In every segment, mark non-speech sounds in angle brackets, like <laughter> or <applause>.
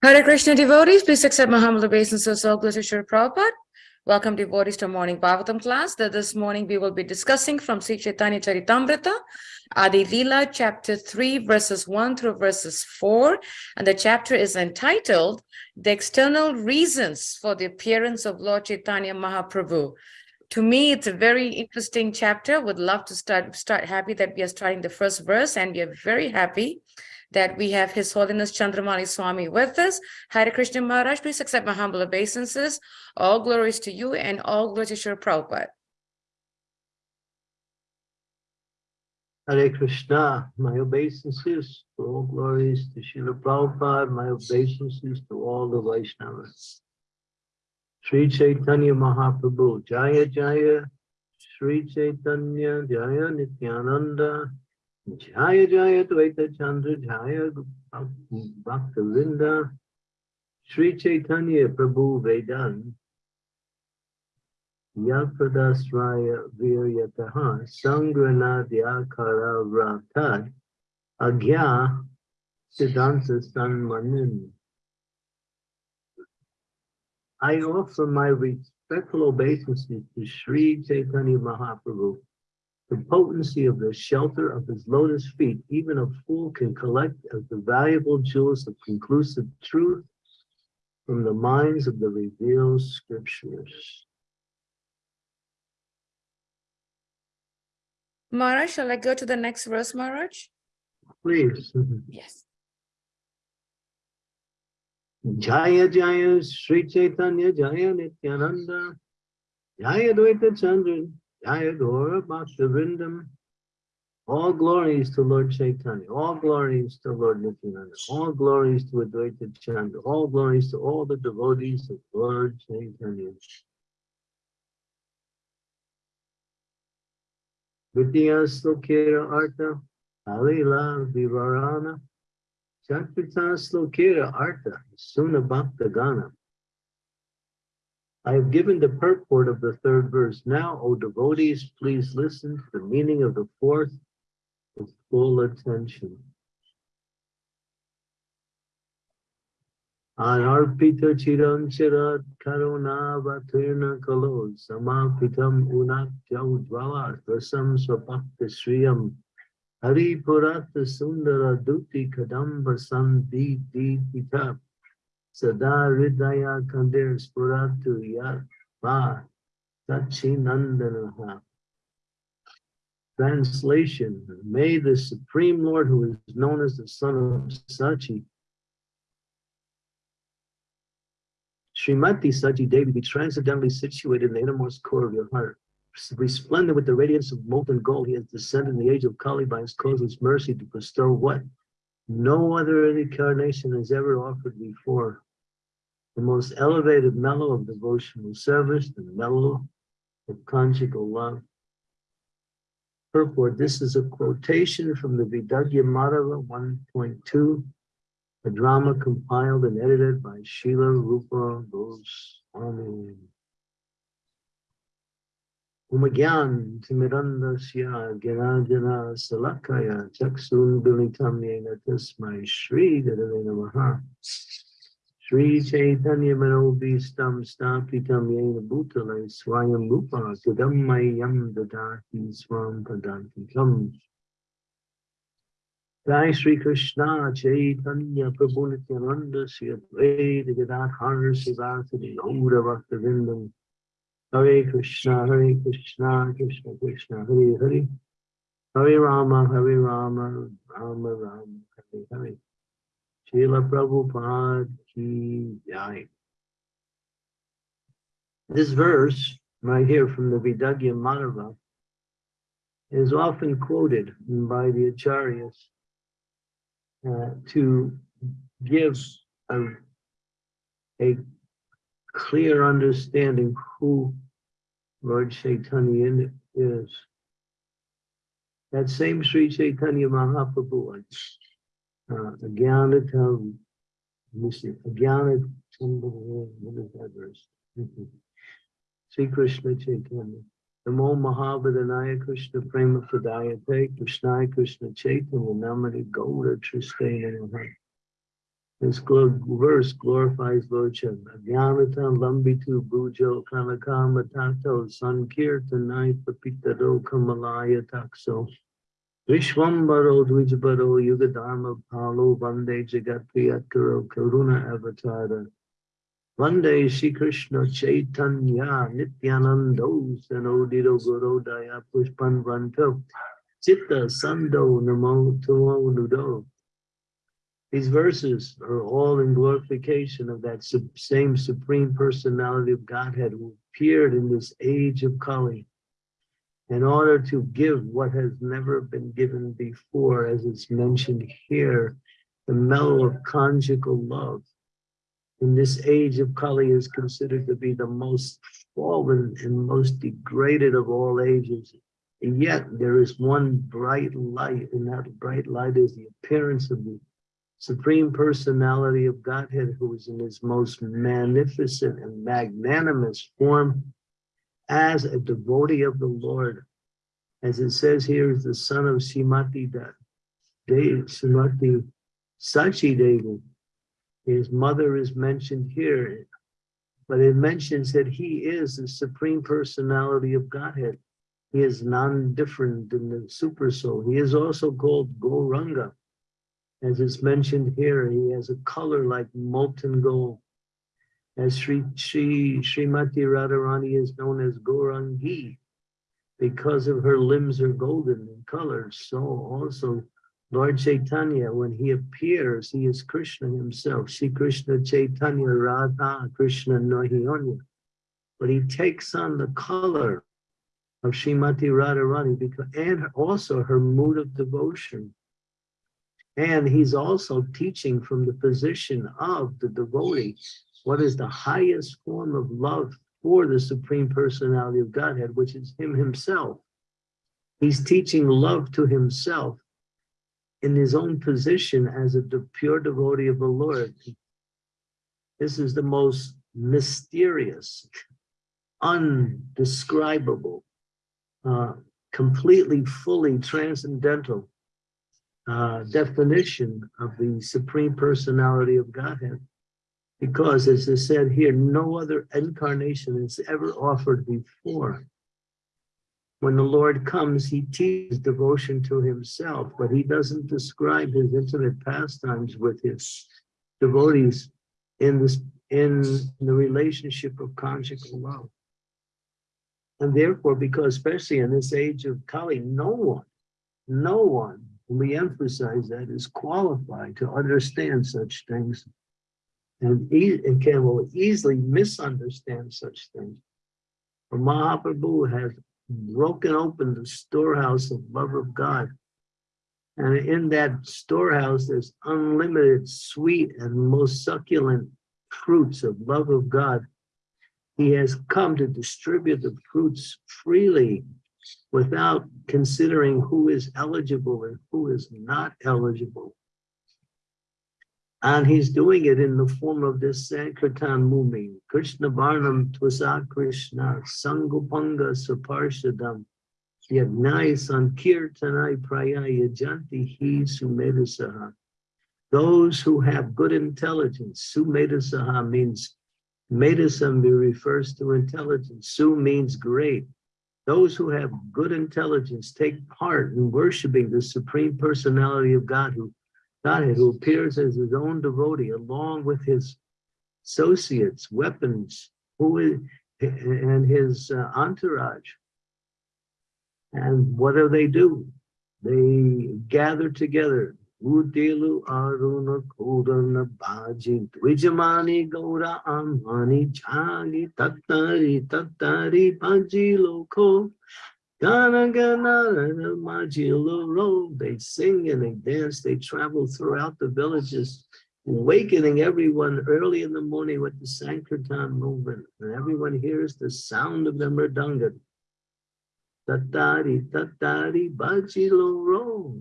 Hare Krishna devotees, please accept my humble obeisances. Glory to Srila Prabhupada. Welcome devotees to morning Bhagavatam class. That this morning we will be discussing from Sri Chaitanya Charitamrita, Adi Lila, chapter 3, verses 1 through verses 4. And the chapter is entitled The External Reasons for the Appearance of Lord Chaitanya Mahaprabhu. To me, it's a very interesting chapter. Would love to start, start happy that we are starting the first verse, and we are very happy that we have His Holiness Chandramani Swami with us. Hare Krishna Maharaj, please accept my humble obeisances. All glories to you and all glories to Sri Prabhupada. Hare Krishna, my obeisances, all glories to Srila Prabhupada, my obeisances to all the Vaishnavas. Sri Chaitanya Mahaprabhu, Jaya Jaya, Sri Chaitanya, Jaya Nityananda, Jaya Jaya Dvaita Chandra Jaya Bhakta Vrinda Sri Chaitanya Prabhu Vedan Yapradasraya Viryataha Sangranadhyakara Vratad Agya Siddhanta Sanmanin I offer my respectful obeisances to Sri Chaitanya Mahaprabhu the potency of the shelter of his lotus feet, even a fool can collect as the valuable jewels of conclusive truth from the minds of the revealed scriptures. Maharaj, shall I go to the next verse, Maharaj? Please. Yes. Jaya Jaya Sri Chaitanya Jaya Nityananda Jaya Dvaita Chandra Jayagora Bhaktivinoda. All glories to Lord Chaitanya, all glories to Lord Nityananda, all glories to Advaita Chandra, all glories to all the devotees of Lord Chaitanya. Vidya Slokera Artha, Alila Vivarana, Chakrita Slokera Artha, Suna Bhakta Gana. I have given the purport of the third verse. Now, O devotees, please listen to the meaning of the fourth with full attention. Anarpita chiram chirat karuna vatirna kalo samapitam unak jaujvala rasam swapakta shriyam hari purata sundara duti kadamba sandhi pita Sada Ridaya Kandir Spuratu Yat Va Sachinandanaha. Translation, may the Supreme Lord, who is known as the Son of Sachi, Srimati Sachi Devi, be transcendently situated in the innermost core of your heart. Resplendent with the radiance of molten gold, he has descended in the age of Kali by his causeless mercy to bestow what no other incarnation has ever offered before the most elevated mellow of devotional service, the mellow of conjugal love. Purport, this is a quotation from the Vidagdha Madhava 1.2, a drama compiled and edited by Srila Rupa Goswami. Umagyan Timirandasya Ganajana Salakaya Chaksun Bilitam Yena Tasmai Shri Gadavena Maha. Sri Chaitanya Manobhistam Stapitam Yena Bhutale Swayam Rupa Gadammayam Dadati Swam Padanti Kam. Jai Sri Krishna Chaitanya Prabhu Nityananda Sri Advaita Gadadhar Sivasadi Gaura Bhakta Vindam Hare Krishna Hare Krishna Krishna Krishna Hare Hare. Hare Rama Hare Rama Rama Rama Hare Hare Srila Prabhupada Ki Jai. This verse, right here from the Vidagdha Madhava, is often quoted by the Acharyas uh, to give a, a clear understanding who Lord Chaitanya is. That same Sri Chaitanya Mahaprabhu Uh, that verse? <laughs> Sri Krishna Chaitanya. Namo Mahabadanaya Krishna Prema Pradayate Krishna Krishna Chaitanya Namani Gaura Tristena This verse glorifies Lord Shiva. Jnanatan lambitu bujo kanakama tato sankirtanai papitado kamalaya takso. Vishwambaro Dvijabaro Yugadharma Palo Vande Jagatpriyakaro Karuna Avatara. Vande Shri Krishna Chaitanya Nityanando Sanodido Gorodaya Pushpan Vanto Chitta Sando Namo Tumo Nudo. These verses are all in glorification of that same Supreme Personality of Godhead who appeared in this age of Kali in order to give what has never been given before, as it's mentioned here, the mellow of conjugal love. In this age of Kali is considered to be the most fallen and most degraded of all ages. And yet there is one bright light, and that bright light is the appearance of the Supreme Personality of Godhead, who is in his most magnificent and magnanimous form as a devotee of the Lord. As it says here, is the son of Shimati Da- De Shimati Sachi Devi. His mother is mentioned here, but it mentions that he is the supreme personality of Godhead. He is non-different than the super soul. He is also called Goranga. As it's mentioned here, he has a color like molten gold. As Sri, Sri Srimati Radharani is known as Gorangi because of her limbs are golden in color. So also Lord Chaitanya, when he appears, he is Krishna himself. Shri Krishna Chaitanya Radha Krishna Nahiyonya. But he takes on the color of Srimati Radharani because, and also her mood of devotion. And he's also teaching from the position of the devotee what is the highest form of love for the Supreme Personality of Godhead, which is Him Himself. He's teaching love to Himself in His own position as a pure devotee of the Lord. This is the most mysterious, undescribable, uh, completely, fully transcendental uh, definition of the Supreme Personality of Godhead. Because as is said here, no other incarnation is ever offered before. When the Lord comes, he teaches devotion to himself, but he doesn't describe his intimate pastimes with his devotees in this in the relationship of conjugal love. And therefore, because especially in this age of Kali, no one, no one, we emphasize that, is qualified to understand such things and, e- and can will easily misunderstand such things. For Mahaprabhu has broken open the storehouse of love of God. And in that storehouse, there's unlimited sweet and most succulent fruits of love of God. He has come to distribute the fruits freely without considering who is eligible and who is not eligible. And he's doing it in the form of this Sankirtan movement. Krishna Varnam Tvasa Krishna Sangopanga Saparshadam Yagnai Sankirtanai Prayaya Janti Hi Sumedhasaha. Those who have good intelligence, Sumedhasaha means Medasam refers to intelligence. Su means great. Those who have good intelligence take part in worshiping the Supreme Personality of God who Godhead, who appears as his own devotee along with his associates, weapons, who is, and his uh, entourage. And what do they do? They gather together. Udelu Aruna Kodana Baji Dwijamani Goda Amani Jagi Tattari Tattari Baji Loko They sing and they dance. They travel throughout the villages, awakening everyone early in the morning with the Sankirtan movement. And everyone hears the sound of the mridanga. Tatari, tatari, bajilo.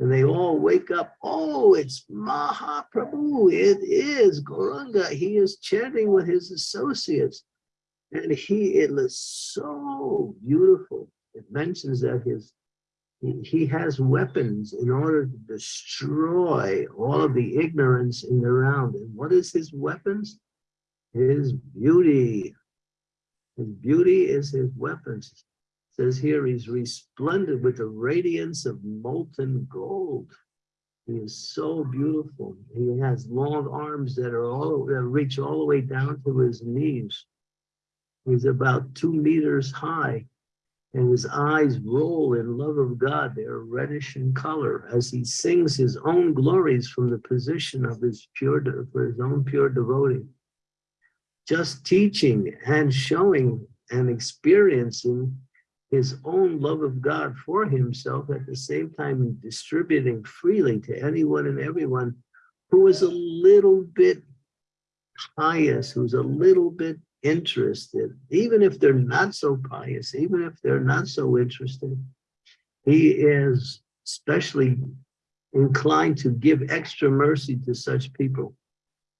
And they all wake up. Oh, it's Mahaprabhu. It is Goranga. He is chanting with his associates. And he, it was so beautiful. It mentions that his he- has weapons in order to destroy all of the ignorance in the round. And what is his weapons? His beauty. His beauty is his weapons. Says here, he's resplendent with the radiance of molten gold. He is so beautiful. He has long arms that are all that reach all the way down to his knees. He's about two meters high, and his eyes roll in love of God. They are reddish in color as he sings his own glories from the position of his pure, for his own pure devotee. Just teaching and showing and experiencing his own love of God for himself at the same time distributing freely to anyone and everyone who is a little bit pious, who's a little bit interested, even if they're not so pious, even if they're not so interested, he is especially inclined to give extra mercy to such people.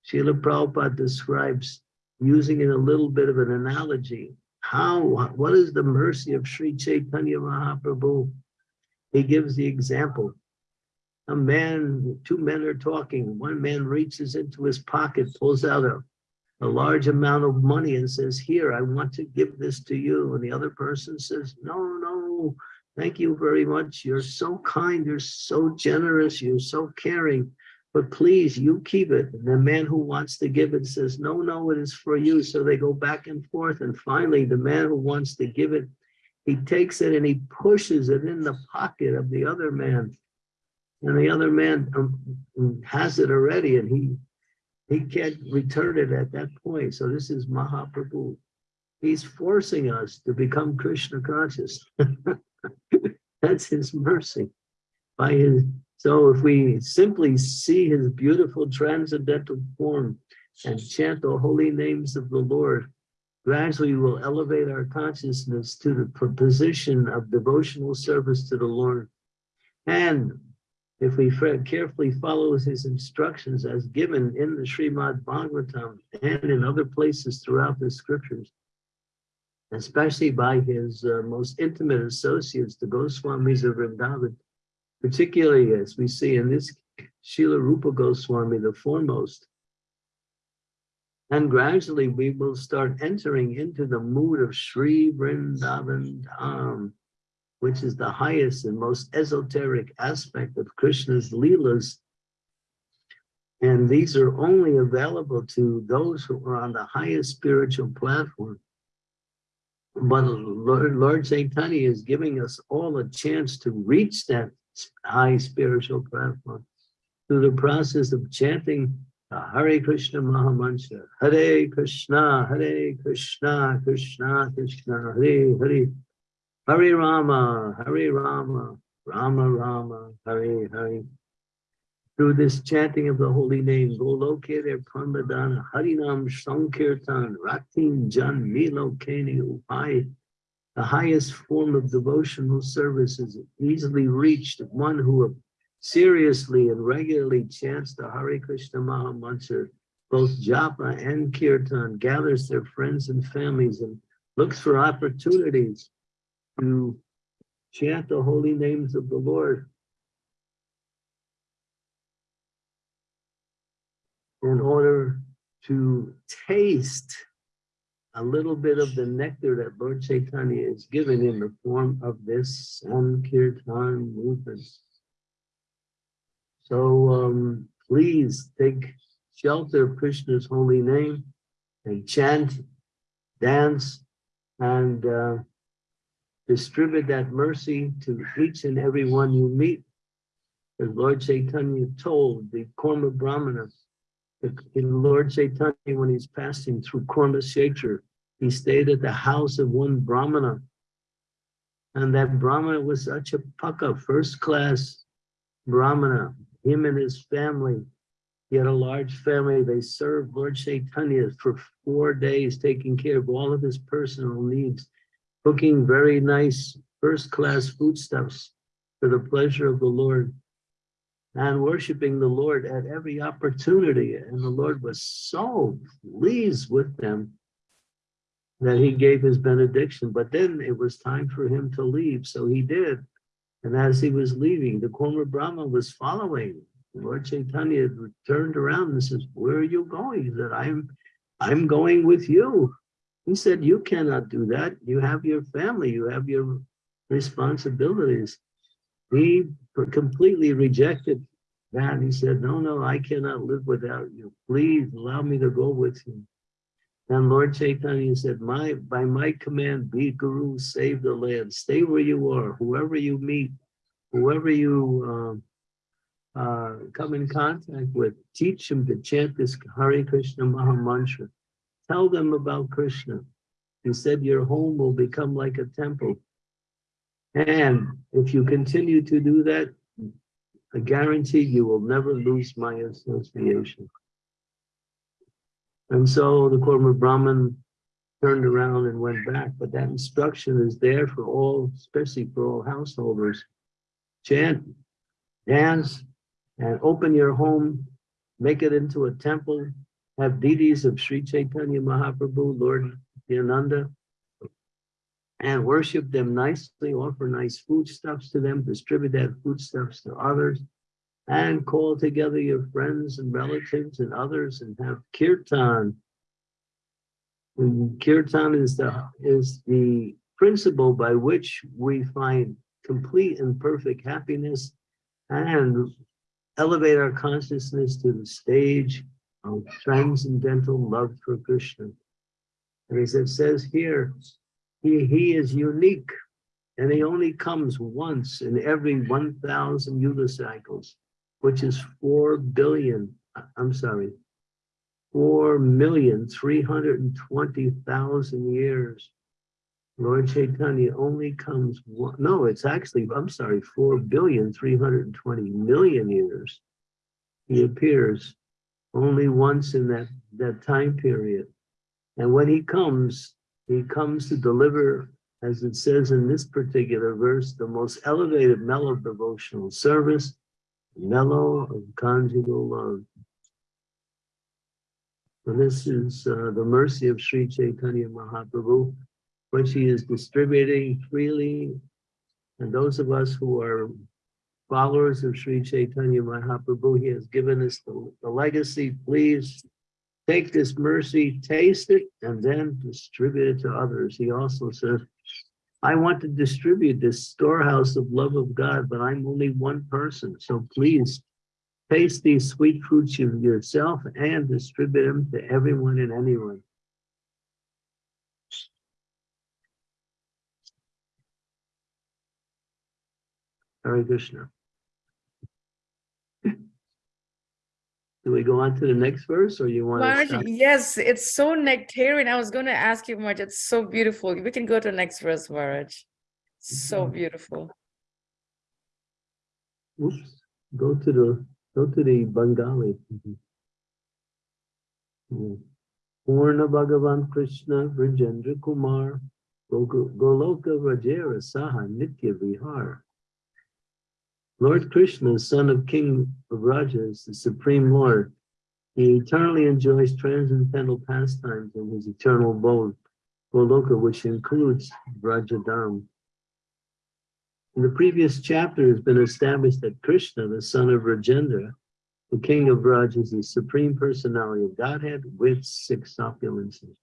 Srila Prabhupada describes using in a little bit of an analogy, how, what is the mercy of Sri Chaitanya Mahaprabhu? He gives the example. A man, two men are talking. One man reaches into his pocket, pulls out a, a large amount of money and says, here, I want to give this to you. And the other person says, no, no, thank you very much. You're so kind. You're so generous. You're so caring but please, you keep it. And the man who wants to give it says, no, no, it is for you. So they go back and forth. And finally, the man who wants to give it, he takes it and he pushes it in the pocket of the other man. And the other man um, has it already and he, he can't return it at that point. So this is Mahaprabhu. He's forcing us to become Krishna conscious. <laughs> That's his mercy. By his so if we simply see his beautiful transcendental form and chant the holy names of the Lord, gradually we'll elevate our consciousness to the position of devotional service to the Lord. And if we carefully follow his instructions as given in the Srimad Bhagavatam and in other places throughout the scriptures, especially by his uh, most intimate associates, the Goswamis of Vrindavan, particularly as we see in this Srila Rupa Goswami, the foremost. And gradually we will start entering into the mood of Sri Vrindavan Dham, which is the highest and most esoteric aspect of Krishna's Leelas. And these are only available to those who are on the highest spiritual platform. But Lord, Lord Chaitanya is giving us all a chance to reach that high spiritual platform through the process of chanting Hare Krishna Mahamantra. Hare Krishna, Hare Krishna, Krishna Krishna, Hare Hare. Hare Rama, Hare Rama, Rama Rama, Hare Hare. Through this chanting of the holy name, Golokere Parmadana, Harinam Sankirtan, Ratin Jan Milo Keni Upai, the highest form of devotional service is easily reached one who seriously and regularly chants the Hare Krishna Maha Mantra, both japa and kirtan, gathers their friends and families and looks for opportunities to chant the holy names of the Lord. In order to taste a little bit of the nectar that Lord Chaitanya is given in the form of this Sankirtan movement. So um, please take shelter of Krishna's holy name and chant, dance, and uh, distribute that mercy to each and every one you meet. As Lord Chaitanya told the Kurma Brahmana, the Lord Chaitanya, when he's passing through Kurma Kshetra, he stayed at the house of one Brahmana. And that Brahmana was such a paka, first class Brahmana, him and his family. He had a large family. They served Lord Chaitanya for four days, taking care of all of his personal needs, cooking very nice first class foodstuffs for the pleasure of the Lord and worshiping the Lord at every opportunity. And the Lord was so pleased with them that he gave his benediction. But then it was time for him to leave. So he did. And as he was leaving, the Kurma Brahma was following. Lord Chaitanya turned around and says, where are you going? He said, I'm, I'm going with you. He said, you cannot do that. You have your family, you have your responsibilities. He completely rejected that. He said, no, no, I cannot live without you. Please allow me to go with you. And Lord Chaitanya said, my, by my command, be guru, save the land, stay where you are, whoever you meet, whoever you um, uh, come in contact with, teach them to chant this Hare Krishna Maha Mantra. Tell them about Krishna. Said, your home will become like a temple. And if you continue to do that, I guarantee you will never lose my association. And so the Kurma Brahman turned around and went back, but that instruction is there for all, especially for all householders. Chant, dance, and open your home, make it into a temple, have deities of Sri Chaitanya Mahaprabhu, Lord Nityananda, and worship them nicely, offer nice foodstuffs to them, distribute that foodstuffs to others, and call together your friends and relatives and others and have kirtan. And kirtan is the, is the principle by which we find complete and perfect happiness and elevate our consciousness to the stage of transcendental love for Krishna. And as it says here, he, he is unique and he only comes once in every 1,000 yuga cycles, which is 4 billion, I'm sorry, 4,320,000 years. Lord Chaitanya only comes one, no, it's actually, I'm sorry, 4 billion, 320 million years. He appears only once in that, that time period. And when he comes, he comes to deliver, as it says in this particular verse, the most elevated mellow devotional service, mellow of conjugal love. And this is uh, the mercy of Sri Chaitanya Mahaprabhu, which he is distributing freely. And those of us who are followers of Sri Chaitanya Mahaprabhu, he has given us the, the legacy. Please take this mercy, taste it, and then distribute it to others. He also says, I want to distribute this storehouse of love of God, but I'm only one person. So please taste these sweet fruits of yourself and distribute them to everyone and anyone. Hare Krishna. Do we go on to the next verse or you want to stop? yes, it's so nectarian. I was going to ask you much. It's so beautiful. We can go to the next verse, Maharaj. So beautiful. Oops, go to the, go to the Bengali. Mhm. Purna Bhagavan Krishna Vrajendra Kumar Goloka Rajera Saha Nitya Vihar. Lord Krishna, son of King of Rajas, the Supreme Lord, he eternally enjoys transcendental pastimes in his eternal abode, Goloka, which includes Vrajadam. In the previous chapter, has been established that Krishna, the son of Vrajendra, the king of Braj, is the supreme personality of Godhead with six opulences.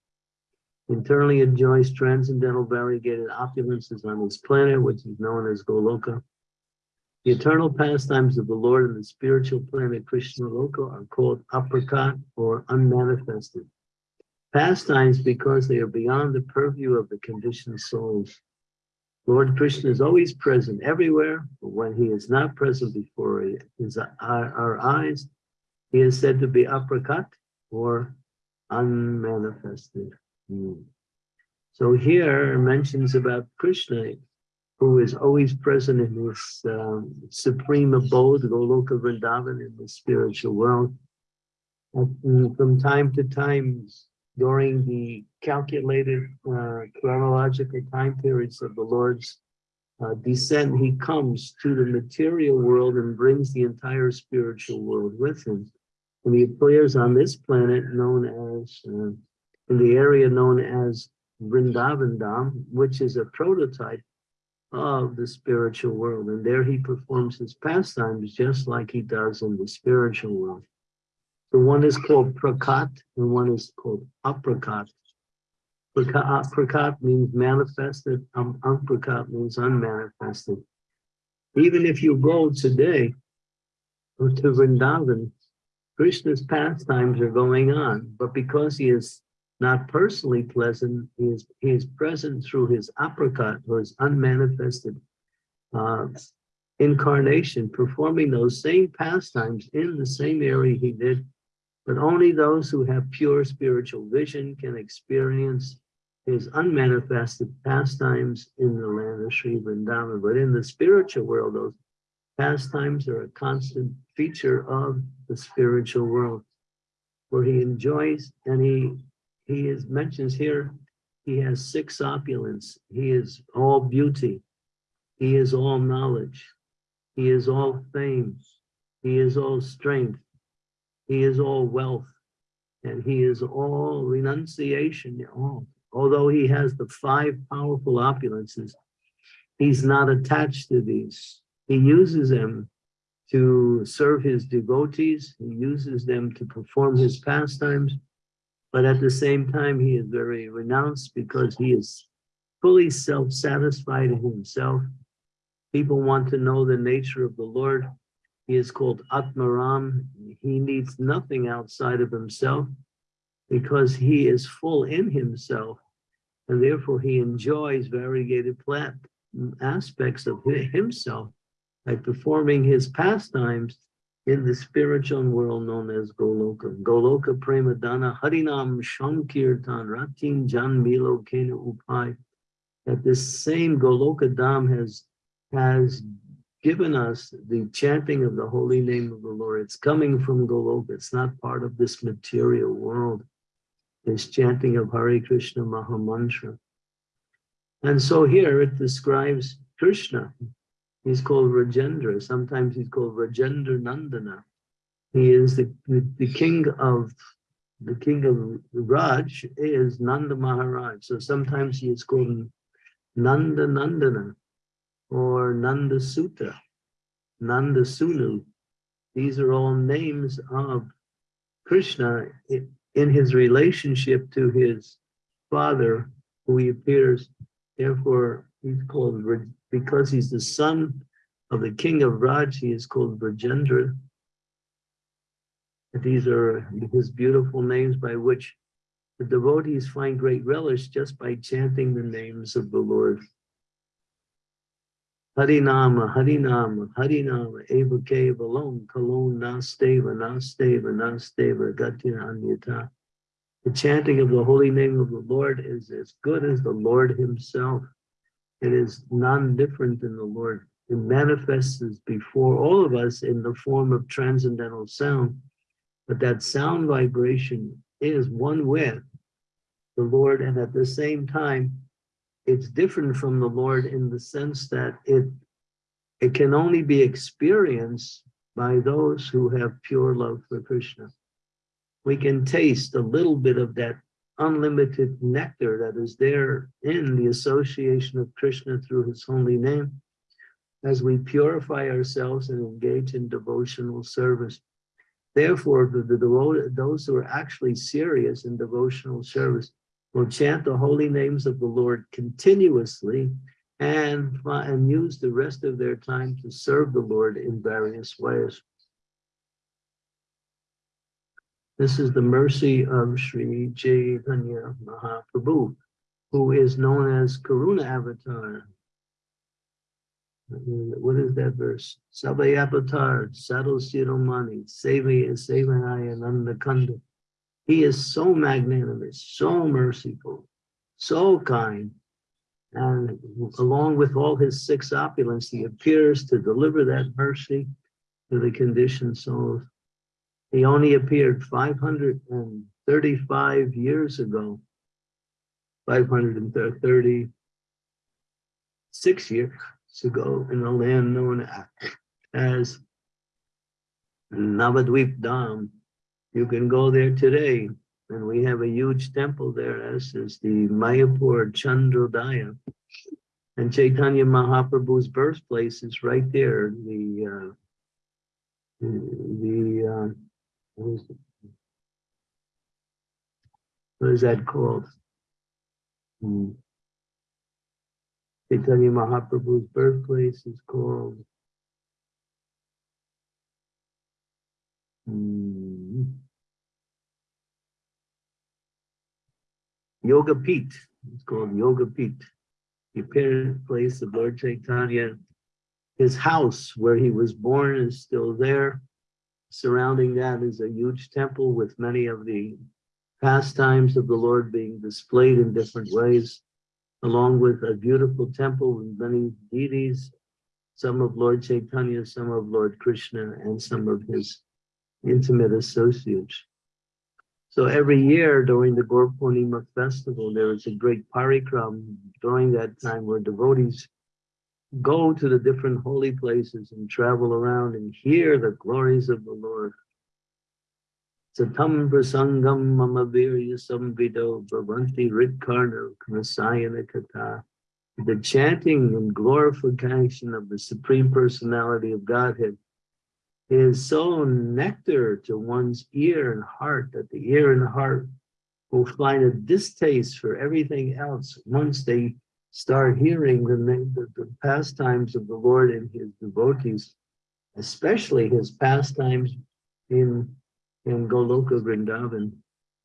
Internally enjoys transcendental variegated opulences on his planet, which is known as Goloka. The eternal pastimes of the Lord and the spiritual planet Krishna Loka are called aprakat or unmanifested. Pastimes because they are beyond the purview of the conditioned souls. Lord Krishna is always present everywhere, but when he is not present before his, our, our eyes, he is said to be aprakat or unmanifested. Hmm. So here mentions about Krishna, who is always present in his um, supreme abode, Goloka Vrindavan, in the spiritual world. And from time to time, during the calculated uh, chronological time periods of the Lord's uh, descent, he comes to the material world and brings the entire spiritual world with him. And he appears on this planet known as, uh, in the area known as Vrindavan Dham, which is a prototype of the spiritual world. And there he performs his pastimes just like he does in the spiritual world. The one is called prakat and one is called aprakat. Prakat, prakat means manifested, um, aprakat means unmanifested. Even if you go today to Vrindavan, Krishna's pastimes are going on, but because he is not personally pleasant, he is, he is present through his aprakat or his unmanifested uh, incarnation, performing those same pastimes in the same area he did, but only those who have pure spiritual vision can experience his unmanifested pastimes in the land of Sri Vrindavan. But in the spiritual world, those pastimes are a constant feature of the spiritual world, where he enjoys and he he is mentions here, he has six opulence. He is all beauty. He is all knowledge. He is all fame. He is all strength. He is all wealth. And he is all renunciation. All. Although he has the five powerful opulences, he's not attached to these. He uses them to serve his devotees. He uses them to perform his pastimes. But at the same time, he is very renounced because he is fully self-satisfied in himself. People want to know the nature of the Lord. He is called Atmaram. He needs nothing outside of himself because he is full in himself. And therefore he enjoys variegated aspects of himself by performing his pastimes in the spiritual world known as Goloka. Goloka Premadana Harinam Shankirtan Ratin Jan Milo Kena Upai. That this same Goloka Dham has, has given us the chanting of the holy name of the Lord. It's coming from Goloka. It's not part of this material world. This chanting of Hare Krishna Mahamantra. And so here it describes Krishna He's called Vrajendra. Sometimes he's called Vrajendra Nandana. He is the, the, the king of the king of Vraj is Nanda Maharaj. So sometimes he is called Nanda Nandana or Nanda Sutta, Nanda Sunu. These are all names of Krishna in his relationship to his father, who he appears. Therefore, he's called because he's the son of the king of Vraj, he is called Vrajendra. These are his beautiful names by which the devotees find great relish just by chanting the names of the Lord. Harinama, Harinama, Harinama, Eva Keva Lom, Kalon Nasteva, Nasteva, Nasteva, Gatina Anyata. The chanting of the holy name of the Lord is as good as the Lord himself. It is non-different than the Lord. It manifests before all of us in the form of transcendental sound. But that sound vibration is one with the Lord. And at the same time, it's different from the Lord in the sense that it, it can only be experienced by those who have pure love for Krishna. We can taste a little bit of that unlimited nectar that is there in the association of Krishna through his holy name as we purify ourselves and engage in devotional service. Therefore, the, the, the, those who are actually serious in devotional service will chant the holy names of the Lord continuously and, and use the rest of their time to serve the Lord in various ways. This is the mercy of Sri Chaitanya Mahaprabhu, who is known as Karuna Avatar. What is that verse? Avatar, Sadhu Siromani, Seva Sevanaya Nandakanda. He is so magnanimous, so merciful, so kind. And along with all his six opulence, he appears to deliver that mercy to the conditioned souls. He only appeared 535 years ago, 536 years ago in a land known as Navadvip Dham. You can go there today, and we have a huge temple there, as is the Mayapur Chandrodaya. And Chaitanya Mahaprabhu's birthplace is right there, the, uh, the, uh, what is that called? Hmm. Chaitanya Mahaprabhu's birthplace is called hmm, Yoga Peet. It's called Yoga Peet. The apparent place of Lord Chaitanya. His house where he was born is still there. Surrounding that is a huge temple with many of the pastimes of the Lord being displayed in different ways, along with a beautiful temple with many deities, some of Lord Chaitanya, some of Lord Krishna, and some of his intimate associates. So every year during the Gaur festival, there is a great parikram during that time where devotees go to the different holy places and travel around and hear the glories of the Lord. Satam prasangam mama virya samvido bhavanti ritkarna knasayana kata. The chanting and glorification of the Supreme Personality of Godhead is so nectar to one's ear and heart that the ear and heart will find a distaste for everything else once they start hearing the, the, the pastimes of the Lord and his devotees, especially his pastimes in, in Goloka Vrindavan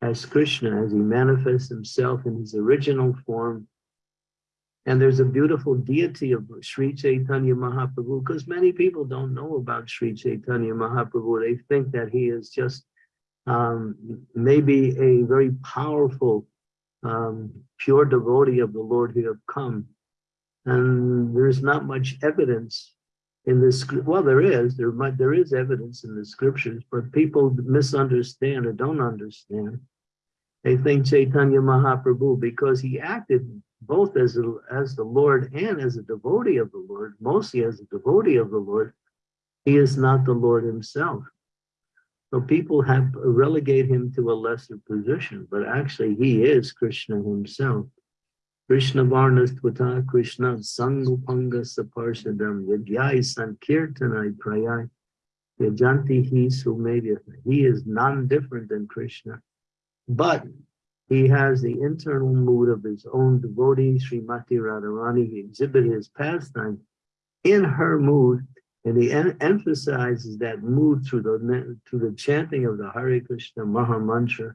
as Krishna, as he manifests himself in his original form and there's a beautiful deity of Sri Chaitanya Mahaprabhu, because many people don't know about Sri Chaitanya Mahaprabhu. They think that he is just um, maybe a very powerful, um, pure devotee of the Lord who have come. And there's not much evidence in this, well, there is, there might, there is evidence in the scriptures, but people misunderstand or don't understand. They think Chaitanya Mahaprabhu, because he acted both as, a, as the Lord and as a devotee of the Lord, mostly as a devotee of the Lord, he is not the Lord himself. So people have relegate him to a lesser position, but actually he is Krishna himself. Krishna Varnas Krishna Sangupanga Saparshadam Yagyai Sankirtanai Prayai Yajanti Hi Sumedya. He is non-different than Krishna. But he has the internal mood of his own devotee, Srimati Radharani. He exhibits his pastime in her mood, and he en emphasizes that mood through the through the chanting of the Hare Krishna Maha Mantra,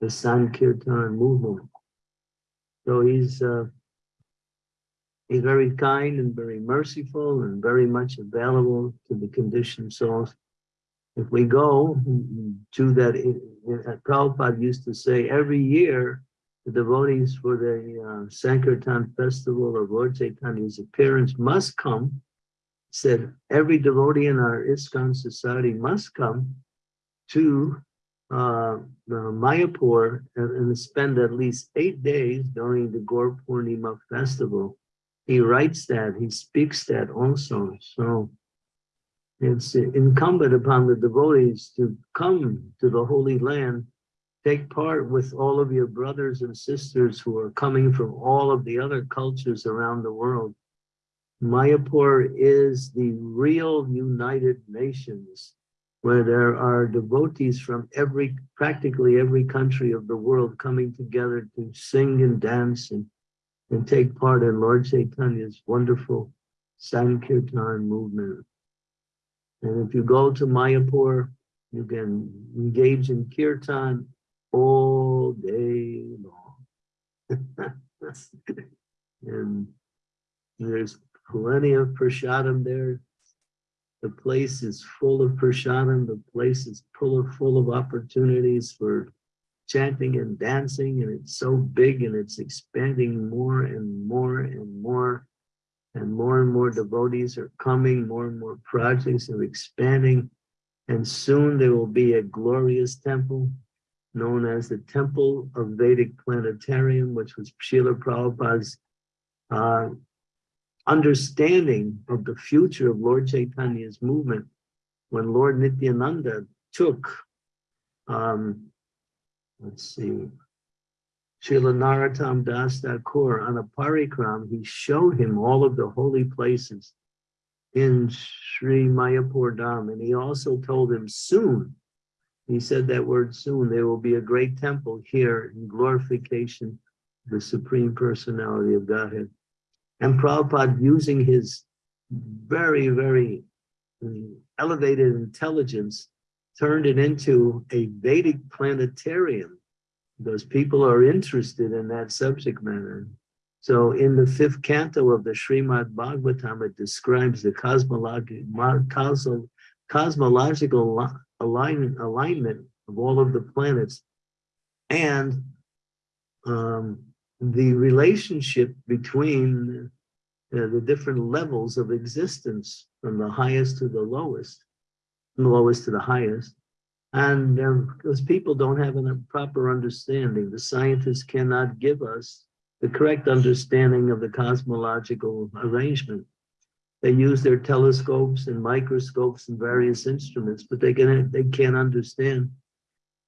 the Sankirtan movement. So he's uh, he's very kind and very merciful and very much available to the conditioned souls if we go to that, Prabhupada used to say every year, the devotees for the uh, Sankirtan festival of Lord Chaitanya's appearance must come. Said every devotee in our ISKCON society must come to uh, Mayapur and, and, spend at least eight days during the Gaur Purnima festival. He writes that, he speaks that also. So it's incumbent upon the devotees to come to the Holy Land, take part with all of your brothers and sisters who are coming from all of the other cultures around the world. Mayapur is the real United Nations, where there are devotees from every, practically every country of the world coming together to sing and dance and, and take part in Lord Chaitanya's wonderful Sankirtan movement. And if you go to Mayapur, you can engage in kirtan all day long. <laughs> and there's plenty of prasadam there. The place is full of prasadam. The place is full of, full of opportunities for chanting and dancing. And it's so big and it's expanding more and more and more and more and more devotees are coming, more and more projects are expanding, and soon there will be a glorious temple known as the Temple of Vedic Planetarium, which was Srila Prabhupada's uh, understanding of the future of Lord Chaitanya's movement when Lord Nityananda took, um, let's see, Srila Narottam Das Thakur on a parikram, he showed him all of the holy places in Sri Mayapur Dham. And he also told him soon, he said that word soon, there will be a great temple here in glorification of the Supreme Personality of Godhead. And Prabhupada using his very, very mm, elevated intelligence turned it into a Vedic planetarium because people are interested in that subject matter. So in the fifth canto of the Srimad Bhagavatam, it describes the cosmological, cosmological alignment, alignment of all of the planets and um, the relationship between uh, the different levels of existence from the highest to the lowest, from the lowest to the highest. And um, because people don't have a proper understanding, the scientists cannot give us the correct understanding of the cosmological arrangement. They use their telescopes and microscopes and various instruments, but they can they can't understand.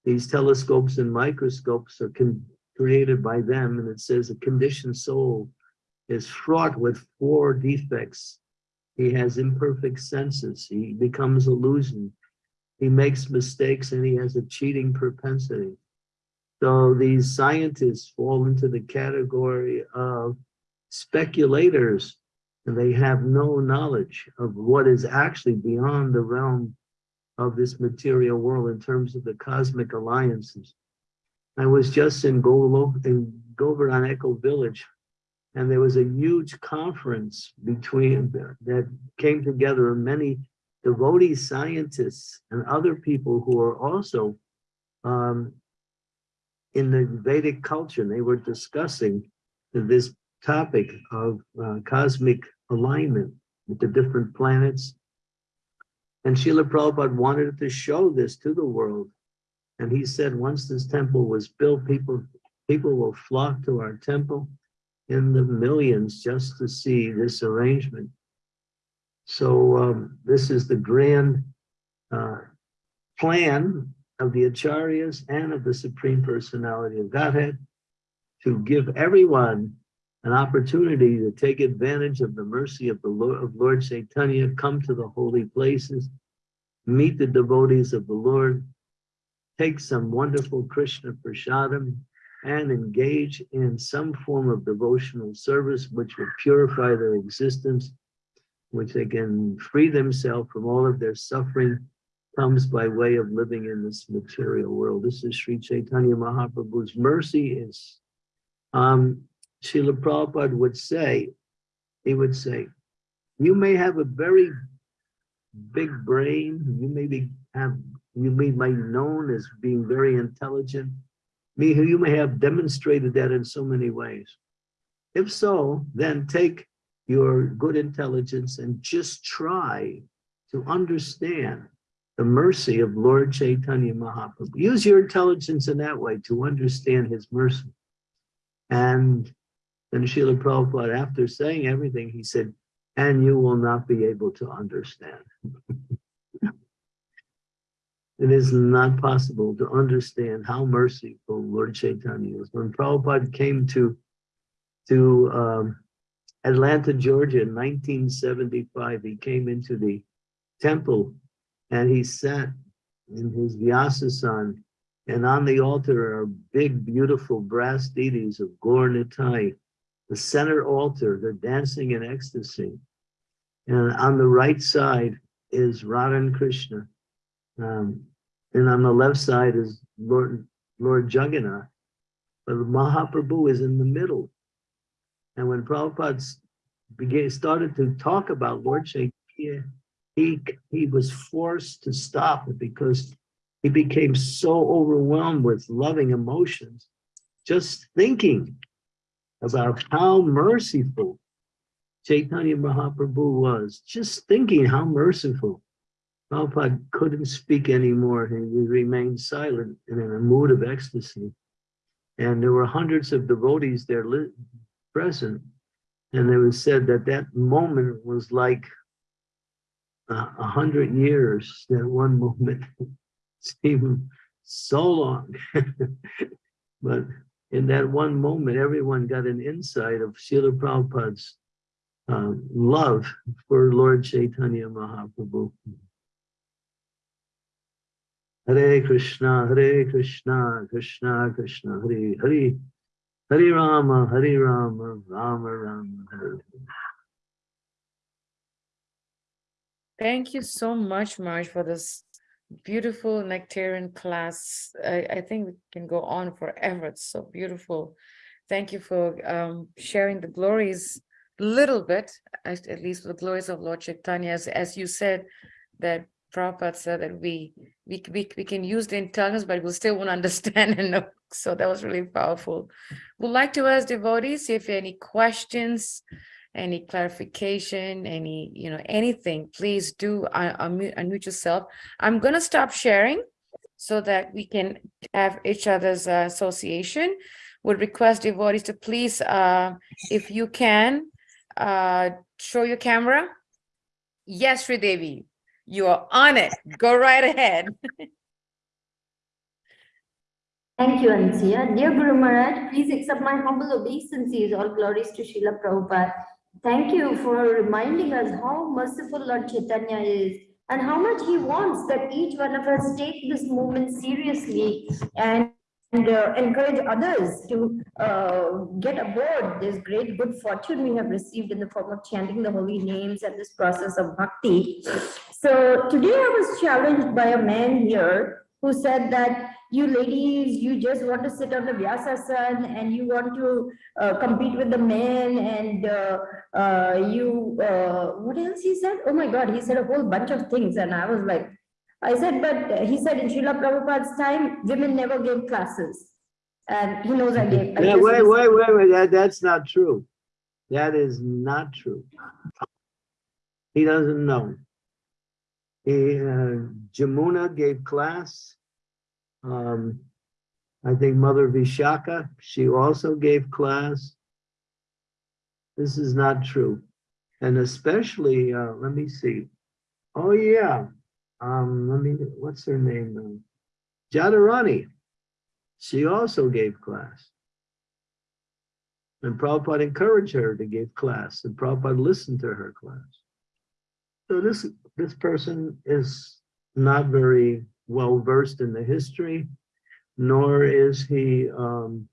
These telescopes and microscopes are created by them, and it says a conditioned soul is fraught with four defects. He has imperfect senses. He becomes illusion. He makes mistakes and he has a cheating propensity. So these scientists fall into the category of speculators and they have no knowledge of what is actually beyond the realm of this material world in terms of the cosmic alliances. I was just in, Golo, in Govardhan Echo Village and there was a huge conference between that came together many devotee scientists and other people who are also um, in the Vedic culture. They were discussing this topic of uh, cosmic alignment with the different planets. And Srila Prabhupada wanted to show this to the world. And he said, once this temple was built, people, people will flock to our temple in the millions just to see this arrangement. So um, this is the grand uh, plan of the Acharyas and of the Supreme Personality of Godhead to give everyone an opportunity to take advantage of the mercy of the Lord, of Lord Chaitanya, come to the holy places, meet the devotees of the Lord, take some wonderful Krishna prasadam, and engage in some form of devotional service which will purify their existence, which they can free themselves from all of their suffering comes by way of living in this material world. This is Sri Chaitanya Mahaprabhu's mercy is, um, Srila Prabhupada would say, he would say, you may have a very big brain, you may be, have, you may be known as being very intelligent, me, you may have demonstrated that in so many ways. If so, then take your good intelligence and just try to understand the mercy of Lord Chaitanya Mahaprabhu. Use your intelligence in that way to understand his mercy. And then Srila Prabhupada, after saying everything, he said, and you will not be able to understand. <laughs> it is not possible to understand how merciful Lord Chaitanya is. When Prabhupada came to, to um, Atlanta, Georgia in 1975, he came into the temple and he sat in his Vyasasan and on the altar are big, beautiful brass deities of Gaur Nitai. The center altar, they're dancing in ecstasy. And on the right side is Radha and Krishna. Um, and on the left side is Lord, Lord Jagannath. But Mahaprabhu is in the middle. And when Prabhupada began, started to talk about Lord Chaitanya, he, he was forced to stop it because he became so overwhelmed with loving emotions, just thinking about how merciful Chaitanya Mahaprabhu was, just thinking how merciful. Prabhupada couldn't speak anymore. He remained silent and in a mood of ecstasy. And there were hundreds of devotees there present. And it was said that that moment was like a hundred years, that one <laughs> moment seemed so long. <laughs> but in that one moment, everyone got an insight of Srila Prabhupada's um, love for Lord Chaitanya Mahaprabhu. Hare Krishna, Hare Krishna, Krishna Krishna, Hare Hare, Hare Rama, Hare Rama, Rama Rama, Hare. Thank you so much, Marge, for this beautiful nectarian class. I, I think we can go on forever. It's so beautiful. Thank you for um, sharing the glories a little bit, at, at least the glories of Lord Chaitanya, as, as you said, that Prabhupada said that we, we, we, we can use the intelligence, but we still won't <laughs> understand and know. So that was really powerful. Would like to ask devotees if any questions, any clarification, any, you know, anything, please do uh, unmute, unmute yourself. I'm gonna stop sharing so that we can have each other's uh, association. Would request devotees to please, uh, if you can, uh, show your camera. Yes, Devi, you are on it. Go right ahead. Thank you, Anasuya. Dear Guru Maharaj, please accept my humble obeisances. All glories to Srila Prabhupada. Thank you for reminding us how merciful Lord Chaitanya is and how much he wants that each one of us take this movement seriously and, and uh, encourage others to uh, get aboard this great good fortune we have received in the form of chanting the holy names and this process of bhakti. So today I was challenged by a man here who said that you ladies, you just want to sit on the Vyasasana and you want to uh, compete with the men and uh, uh, you, uh, what else he said? Oh my God, he said a whole bunch of things. And I was like, I said, but he said in Srila Prabhupada's time, women never gave classes. And he knows I gave. I Yeah, wait, wait, wait, wait, that, that's not true. That is not true. He doesn't know. Uh, Jamuna gave class. Um, I think Mother Vishaka, she also gave class. This is not true. And especially, uh, let me see. Oh, yeah. Um, let me, what's her name? now? Jadurani. She also gave class. And Prabhupada encouraged her to give class, and Prabhupada listened to her class. So this, this person is not very well versed in the history, nor is he, um,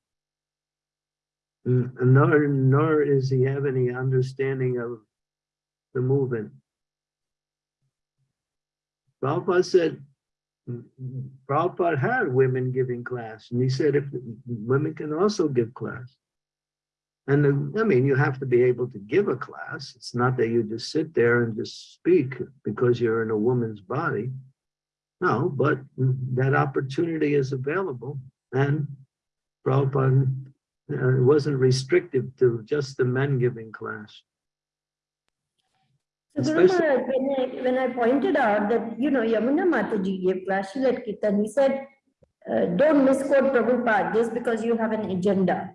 nor, nor is he have any understanding of the movement. Prabhupada said, Prabhupada had women giving class, and he said if women can also give class. And uh, I mean, you have to be able to give a class. It's not that you just sit there and just speak because you're in a woman's body. No, but that opportunity is available and Prabhupada uh, wasn't restrictive to just the men giving class. So Guru Maharaj, when I, when I pointed out that, you know, Yamuna Mataji gave class, she led Kirtan, he said, uh, don't misquote Prabhupada just because you have an agenda.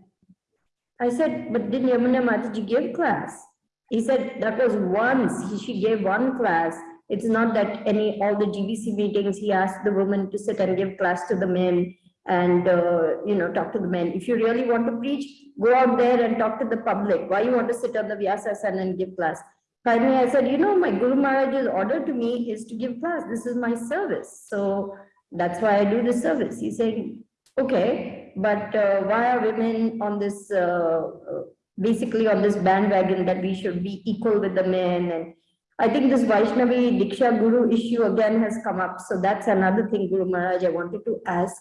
I said, but did Yamuna Mataji give class? He said that was once, he, she gave one class. It's not that any, all the GBC meetings, he asked the woman to sit and give class to the men and, uh, you know, talk to the men. If you really want to preach, go out there and talk to the public. Why you want to sit on the Vyasasana and give class? Finally, I said, you know, my Guru Maharaj's order to me is to give class. This is my service. So that's why I do the service. He said, okay, but uh, why are women on this, uh, uh, basically on this bandwagon that we should be equal with the men? And I think this Vaishnavi Diksha Guru issue again has come up. So that's another thing, Guru Maharaj, I wanted to ask.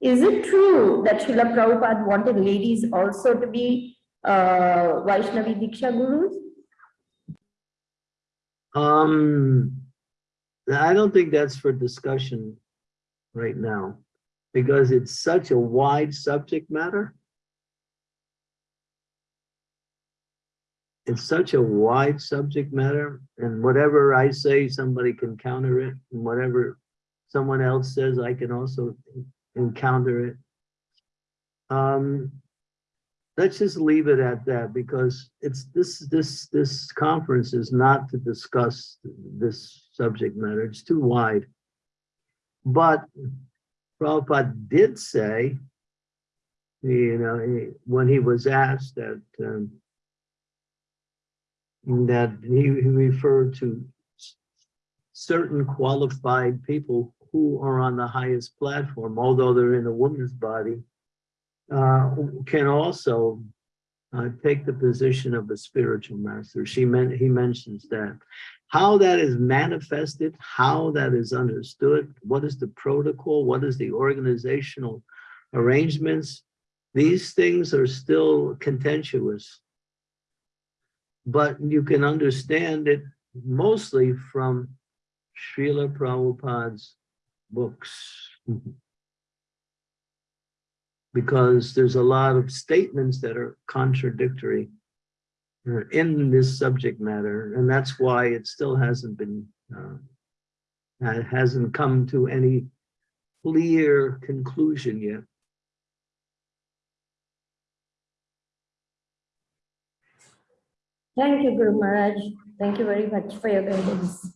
Is it true that Srila Prabhupada wanted ladies also to be uh, Vaishnavi Diksha Gurus? Um, I don't think that's for discussion right now, because it's such a wide subject matter. It's such a wide subject matter, and whatever I say, somebody can counter it, and whatever someone else says, I can also encounter it. Um, let's just leave it at that because it's this, this, this conference is not to discuss this subject matter. It's too wide. But Prabhupada did say You know, he- when he was asked that, um, that he he referred to certain qualified people who are on the highest platform, although they're in a woman's body, uh, can also uh, take the position of a spiritual master. She meant, he mentions that. How that is manifested, how that is understood, what is the protocol, what is the organizational arrangements, these things are still contentious. But you can understand it mostly from Srila Prabhupada's books. Because there's a lot of statements that are contradictory uh, in this subject matter, and that's why it still hasn't been, uh, uh, hasn't come to any clear conclusion yet. Thank you, Guru Maharaj. Thank you very much for your guidance.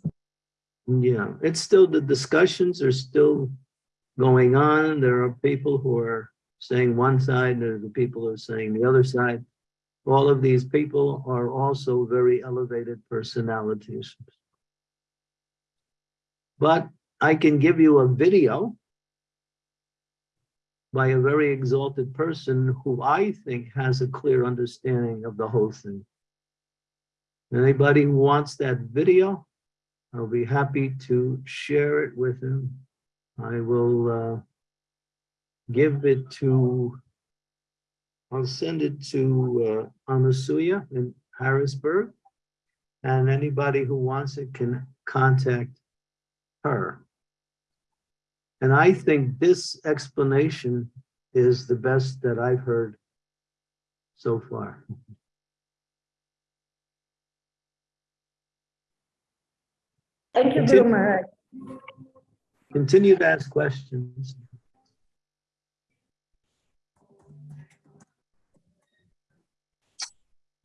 Yeah, it's still, the discussions are still going on. There are people who are saying one side, there are the people who are saying the other side. All of these people are also very elevated personalities. But I can give you a video by a very exalted person who I think has a clear understanding of the whole thing. Anybody who wants that video, I'll be happy to share it with him. I will uh, give it to, I'll send it to uh, Anasuya in Harrisburg. And anybody who wants it can contact her. And I think this explanation is the best that I've heard so far. Thank you, Continue. Maharaj. Continue to ask questions.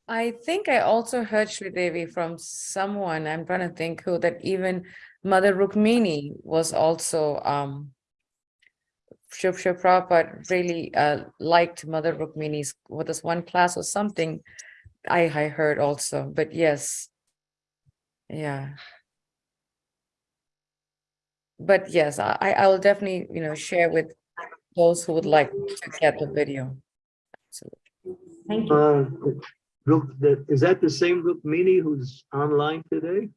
I think I also heard Devi from someone, I'm trying to think who, that even Mother Rukmini was also, um, Shiv Shiv Prabhupada really uh, liked Mother Rukmini's, with this one class or something, I, I heard also, but yes. Yeah. But yes, I, I I will definitely, you know, share with those who would like to get the video. Absolutely. Thank you. Uh, Is that the same Rukmini who's online today?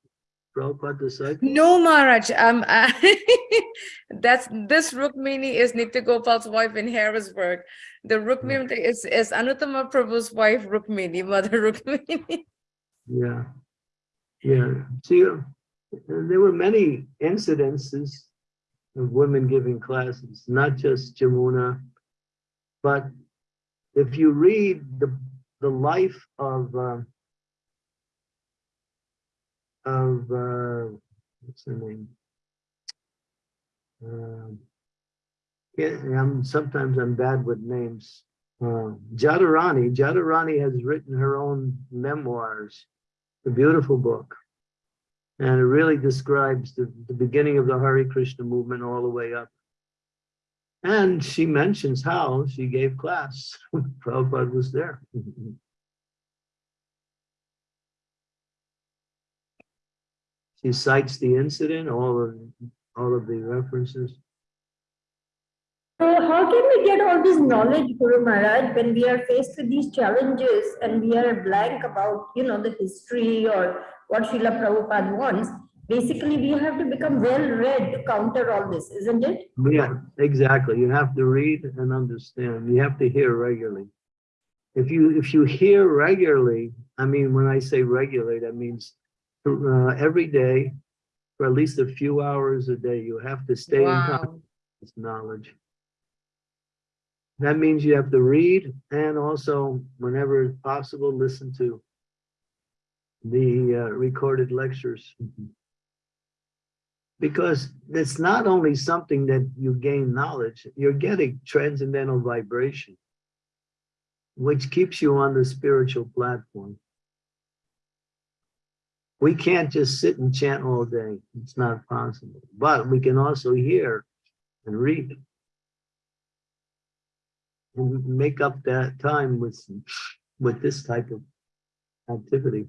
Prabhupada disciple? No, Maharaj, um, <laughs> that's, this Rukmini is Nitya Gopal's wife in Harrisburg. The Rukmini is, is Anuttama Prabhu's wife, Rukmini, Mother Rukmini. Yeah. Yeah. See, uh, there were many incidences of women giving classes, not just Jamuna. But if you read the, the life of, uh, of, uh, what's the name? Yeah, I'm, sometimes I'm bad with names. Uh, Jadurani, Jadurani has written her own memoirs, a beautiful book. And it really describes the, the beginning of the Hare Krishna movement all the way up. And she mentions how she gave class. <laughs> Prabhupada was there. She cites the incident, all of, all of the references. So how can we get all this knowledge, Guru Maharaj, when we are faced with these challenges and we are blank about, you know, the history or what Srila Prabhupada wants? Basically, we have to become well-read to counter all this, isn't it? Yeah, exactly. You have to read and understand. You have to hear regularly. If you if you hear regularly, I mean, when I say regularly, that means uh, every day for at least a few hours a day. You have to stay in contact Wow. with knowledge. That means you have to read and also, whenever possible, listen to the uh, recorded lectures. Because it's not only something that you gain knowledge, you're getting transcendental vibration, which keeps you on the spiritual platform. We can't just sit and chant all day. It's not possible, but we can also hear and read. and make up that time with, with this type of activity.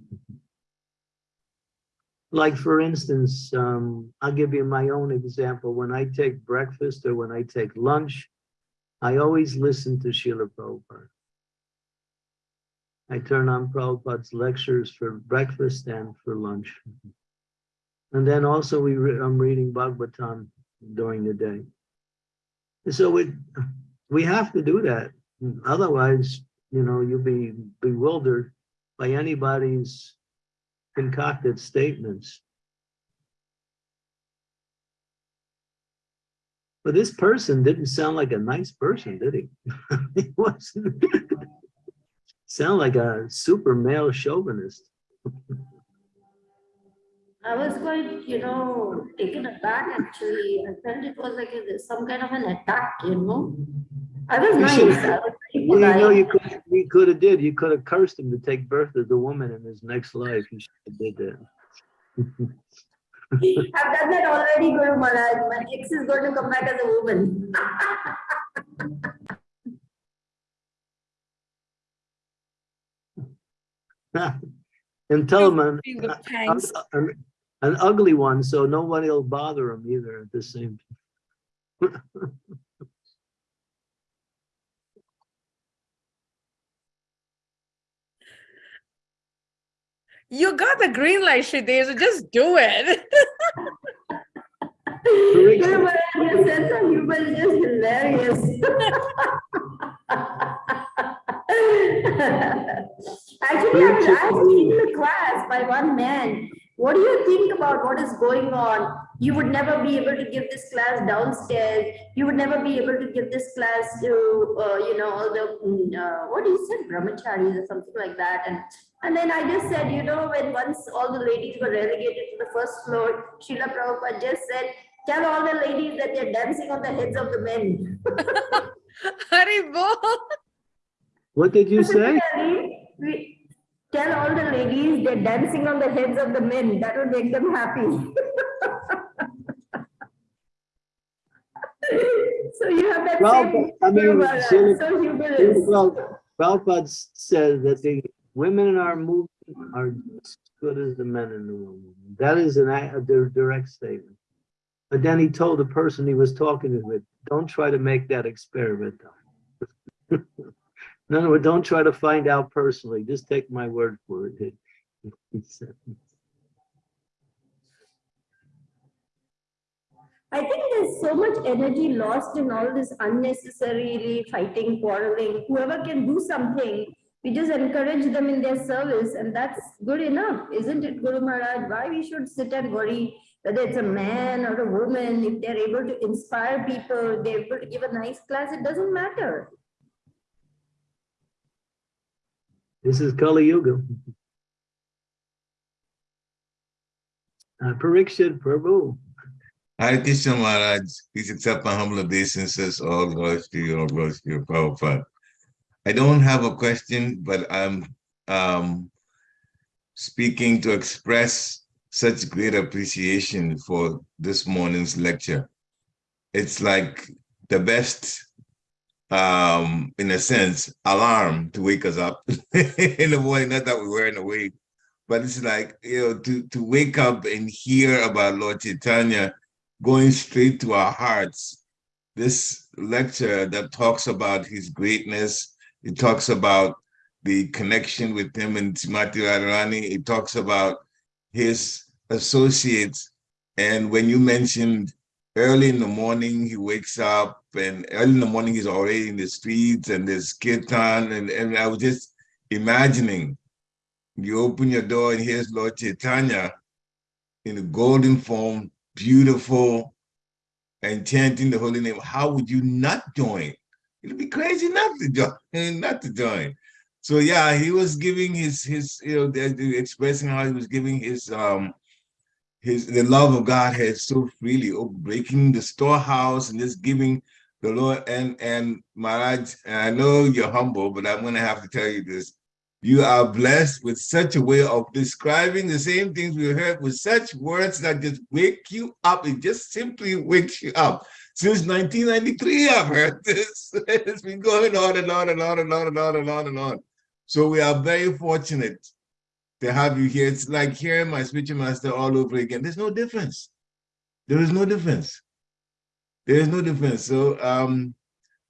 Like for instance, um, I'll give you my own example. When I take breakfast or when I take lunch, I always listen to Srila Prabhupada. I turn on Prabhupada's lectures for breakfast and for lunch. And then also we, re- I'm reading Bhagavatam during the day. So it, we have to do that. Otherwise, you know, you'll be bewildered by anybody's concocted statements. But this person didn't sound like a nice person, did he? <laughs> He wasn't. <laughs> Sound like a super male chauvinist. I was quite, you know, taken aback actually. I felt it was like some kind of an attack, you know. I was You nice. should- I was very Well, you know, you could, you could have did, you could have cursed him to take birth as a woman in his next life. You should have did that. I've <laughs> done that already, Guru Maharaj. My ex is going to come back as a woman. <laughs> And tell him an, an, an- an ugly one, so nobody will bother him either at the same. <laughs> You got the green light, Shridev, so just do it. Your sense of humor is just hilarious. Actually, I was asked in the class by one man, what do you think about what is going on? You would never be able to give this class downstairs. You would never be able to give this class to, uh, you know, all the, mm, uh, what you said, brahmacharis or something like that. And, and then I just said, you know, when once all the ladies were relegated to the first floor, Srila Prabhupada just said, tell all the ladies that they're dancing on the heads of the men. <laughs> Haribo. What did you say? <laughs> Tell all the ladies they're dancing on the heads of the men. That would make them happy. <laughs> so you have that Well, same I mean, so humorous. Well, Prabhupada says that the women in our movement are as good as the men in the movement. That is an, a a direct statement. But then he told the person he was talking to, don't try to make that experiment. though." In other words, don't try to find out personally, just take my word for it. <laughs> He said. I think there's so much energy lost in all this unnecessarily fighting, quarreling. Whoever can do something, we just encourage them in their service, and that's good enough, isn't it, Guru Maharaj? Why we should sit and worry whether it's a man or a woman, if they're able to inspire people, they're able to give a nice class, it doesn't matter. This is Kali Yuga. Uh, Parikshit Prabhu. Hare Krishna Maharaj, please accept my humble obeisances, all glories to you, all glories to your Prabhupada. I don't have a question, but I'm um, speaking to express such great appreciation for this morning's lecture. It's like the best, um, in a sense, alarm to wake us up <laughs> in the morning, not that we weren't awake, but it's like, you know, to, to wake up and hear about Lord Chaitanya going straight to our hearts. This lecture that talks about his greatness, it talks about the connection with him and Srimati Radharani, it talks about his associates. And when you mentioned early in the morning, he wakes up and early in the morning, he's already in the streets and there's kirtan. And, and I was just imagining you open your door and here's Lord Chaitanya in a golden form, beautiful, and chanting the holy name. How would you not join? It'd be crazy not to join, <laughs> not to join. So yeah, he was giving his his you know expressing how he was giving his um his the love of God has so freely, oh, breaking the storehouse and just giving the Lord and and Maharaj. I know you're humble, but I'm gonna have to tell you this. You are blessed with such a way of describing the same things we heard with such words that just wake you up. It just simply wakes you up. Since 1993, I've heard <laughs> this. It's been going on and on and on and on and on and on and on. So we are very fortunate to have you here. It's like hearing my spiritual master all over again. There's no difference. There is no difference. There is no difference. So um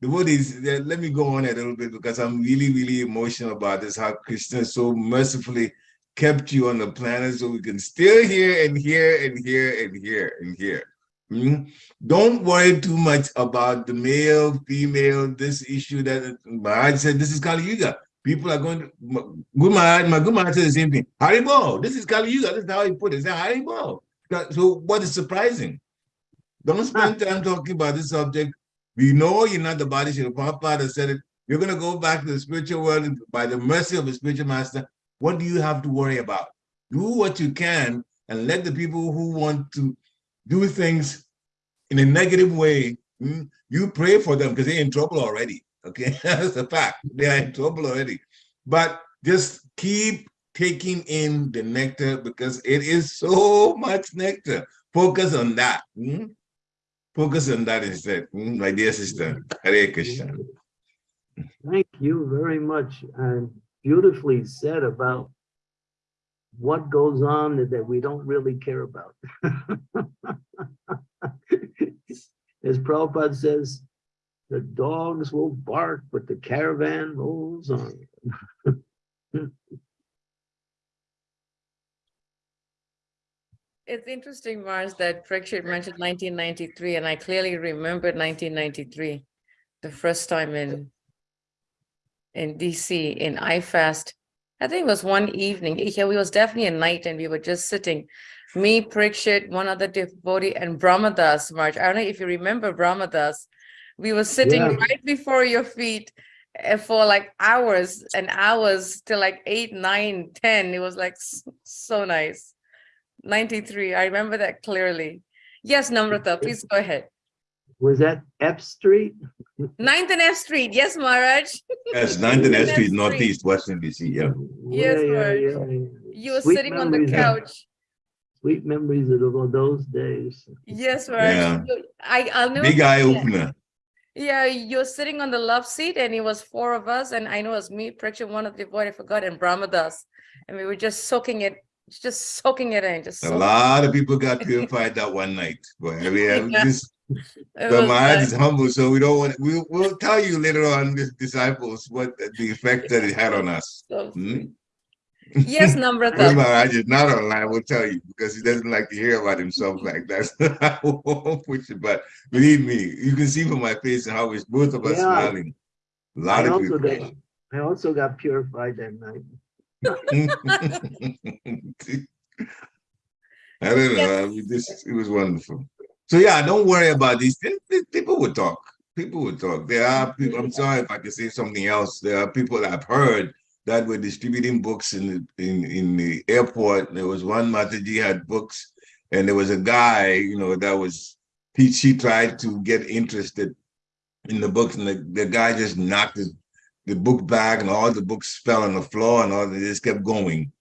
devotees, let me go on a little bit because I'm really, really emotional about this, how Krishna so mercifully kept you on the planet so we can still hear and hear and hear and hear and hear. Hmm? Don't worry too much about the male, female, this issue that Maharaj said, this is Kali Yuga. People are going to, Guru Maharaj, my Guru Maharaj said the same thing. Haribo, this is Kali Yuga. This is how he put it. Said Haribo. So what is surprising? Don't spend time talking about this subject. We know you're not the body. Srila Prabhupada said it. You're going to go back to the spiritual world by the mercy of the spiritual master. What do you have to worry about? Do what you can and let the people who want to do things in a negative way, mm, you pray for them because they're in trouble already. Okay, <laughs> that's a fact. They are in trouble already. But just keep taking in the nectar because it is so much nectar. Focus on that. mm. Focus on that instead, mm, my dear sister. Hare Krishna. Thank you very much and beautifully said about what goes on that we don't really care about. <laughs> As Prabhupada says, the dogs will bark, but the caravan rolls on. <laughs> It's interesting, Mars, that Parikshit mentioned nineteen ninety-three, and I clearly remembered nineteen ninety-three, the first time in in DC in IFAST. I think it was one evening. Yeah, it was definitely a night, and we were just sitting. Me, Parikshit, one other devotee, and Brahmadas, March. I don't know if you remember Brahmadas. We were sitting Yeah. right before your feet uh, for like hours and hours till like eight, nine, ten. It was like so nice. 93, I remember that clearly. Yes, Namrata, please go ahead. Was that F Street? Ninth and F Street, yes, Maharaj. Yes, 9th and S That's Street, great. Northeast, Washington DC, yeah. Yes, Yeah, yeah, Raj. yeah, yeah. You were Sweet sitting on the memories of- couch. Sweet memories of tho- those days. Yes, Yeah. Maharaj. You- I, I'll never. Big eye opener. Yeah, you're sitting on the love seat and it was four of us and I know it was me, Praksha, one of the boy, I forgot, and Brahmadas. And we were just soaking it, just soaking it in, just. A lot of people got <laughs> purified that one night. But I mean, <laughs> Yeah. this, but my heart is humble, so we don't want, we'll, we'll tell you later on, the disciples, what the effect that it had on us. <laughs> So Hmm? sweet. Yes, Guru Namrata. Maharaj is not online, we'll tell you, because he doesn't like to hear about himself like that. I won't push it, but believe me, you can see from my face and how it's both of us Yeah. smiling. A lot I of people. got, I also got purified that night. <laughs> I don't know. I mean, this it was wonderful. So yeah, don't worry about these. People would talk. People would talk. There are people. I'm sorry if I can say something else. There are people that I've heard that were distributing books in the in in the airport. There was one Mataji had books, and there was a guy, you know, that was he she tried to get interested in the books, and the, the guy just knocked his, the book bag, and all the books fell on the floor, and all they just kept going.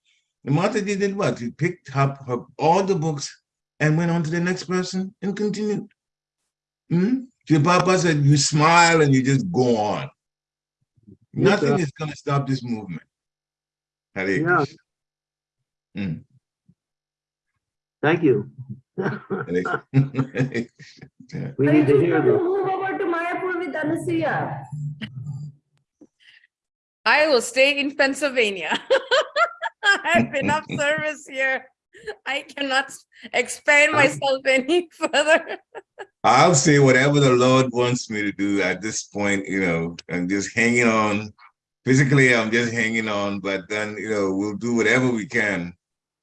And Mataji did what? He picked up her, all the books and went on to the next person and continued. Hmm? Your Papa said, you smile and you just go on. Yes, Nothing sir. is going to stop this movement. Hare Yeah. Krishna. Hmm. Thank you. Yeah. <laughs> <laughs> We need to hear going this. move over to Mayapur with Anasuya? I will stay in Pennsylvania. <laughs> I have been enough <laughs> service here. I cannot expand myself any <laughs> further. I'll say whatever the Lord wants me to do at this point, you know, I'm just hanging on. Physically, I'm just hanging on, but then, you know, we'll do whatever we can.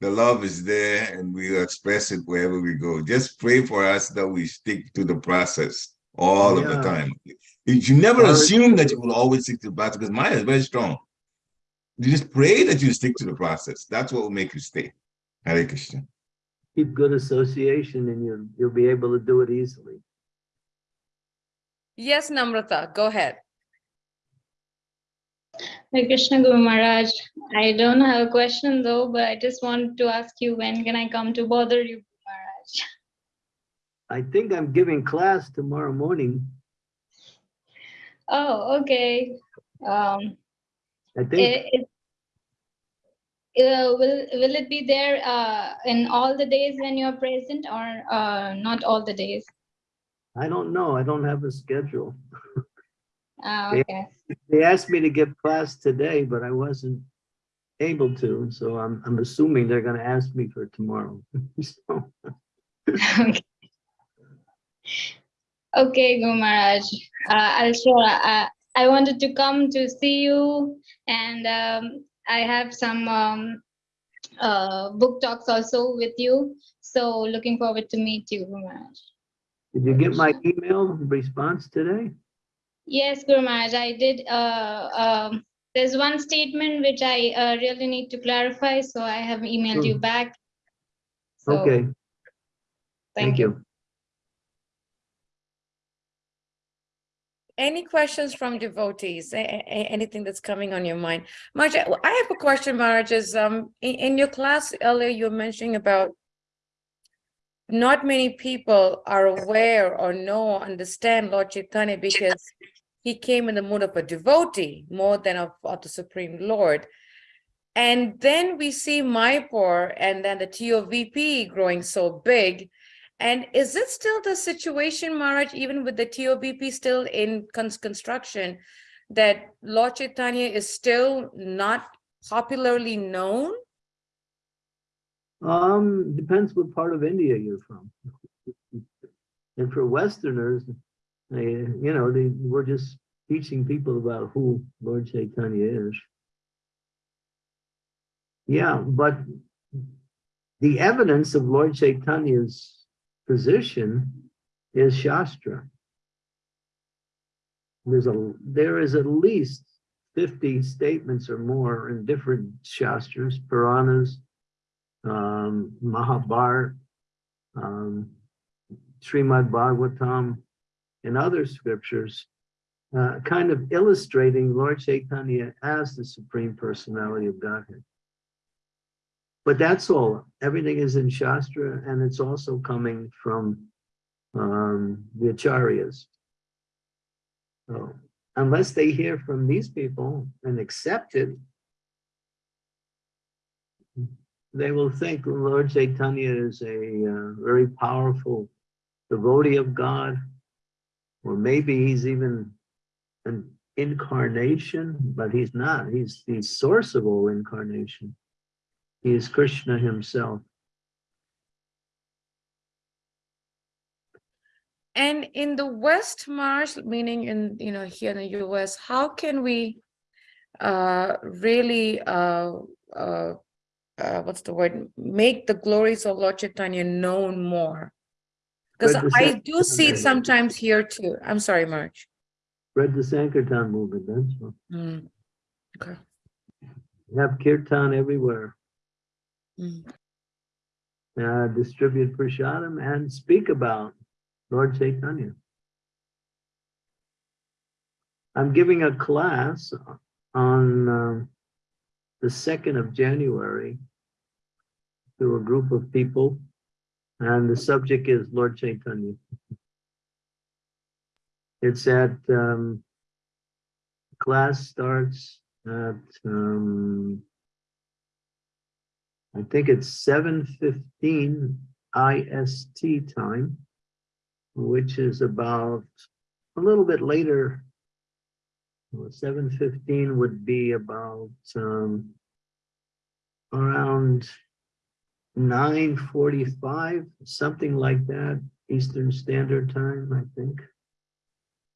The love is there and we'll express it wherever we go. Just pray for us that we stick to the process all of the Yeah. time. You never Or- assume that you will always stick to the process because mine is very strong. You just pray that you stick to the process. That's what will make you stay. Hare Krishna. Keep good association and you'll, you'll be able to do it easily. Yes, Namrata, go ahead. Hare Krishna Guru Maharaj. I don't have a question though, but I just want to ask you when can I come to bother you, Guru Maharaj? I think I'm giving class tomorrow morning. Oh, okay. Um, I think, i- i- uh, will, will it be there, uh, in all the days when you're present or, uh, not all the days? I don't know. I don't have a schedule. <laughs> Yeah. okay. They asked me to give class today, but I wasn't able to, so I'm, I'm assuming they're gonna ask me for tomorrow. <laughs> So, <laughs> Okay. Okay, Guru Maharaj, uh, I'll sure, uh, I wanted to come to see you and, um, I have some, um, uh, book talks also with you. So looking forward to meet you, Guru Maharaj. Did you get my email response today? Yes, Guru Maharaj, I did, uh, um, there's one statement which I, uh, really need to clarify, so I have emailed you Hmm. back. So, Okay, thank you. Any questions from devotees? Anything that's coming on your mind? Marge, I have a question, Marge, is um, in, in your class earlier, you were mentioning about not many people are aware or know, or understand Lord Chaitanya because he came in the mood of a devotee more than of, of the Supreme Lord. And then we see Mayapur and then the TOVP growing so big. And is it still the situation, Maharaj, even with the TOVP still in cons- construction, that Lord Chaitanya is still not popularly known? Um, depends what part of India you're from. And for Westerners, they, you know, they, we're just teaching people about who Lord Chaitanya is. Yeah, but the evidence of Lord Chaitanya's position is Shastra. There's a, there is at least fifty statements or more in different Shastras, Puranas, um, Mahabharat, um, Srimad Bhagavatam, and other scriptures, uh, kind of illustrating Lord Chaitanya as the Supreme Personality of Godhead. But that's all. Everything is in Shastra, and it's also coming from um, the Acharyas. So unless they hear from these people and accept it, they will think Lord Chaitanya is a uh, very powerful devotee of God, or maybe he's even an incarnation, but he's not. He's the source of all incarnation. He is Krishna himself. And in the West Marsh, meaning in, you know, here in the US, how can we uh, really, uh, uh, uh, what's the word, make the glories of Lord Chaitanya known more? Because I do see it sometimes here too. I'm sorry, Marge. Read the Sankirtan movement, that's all. Mm, Okay. Have kirtan everywhere. Mm. Uh, distribute prasadam and speak about Lord Chaitanya. I'm giving a class on um, the second of January to a group of people, and the subject is Lord Chaitanya. It's at um, class starts at um, I think it's seven fifteen IST time, which is about a little bit later. Seven fifteen would be about um, around nine forty-five, something like that, Eastern Standard Time, I think.